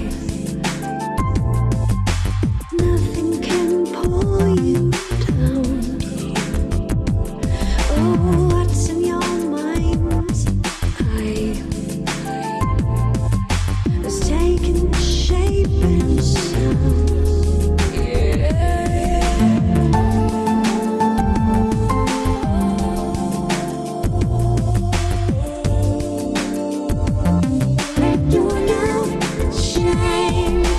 Peace.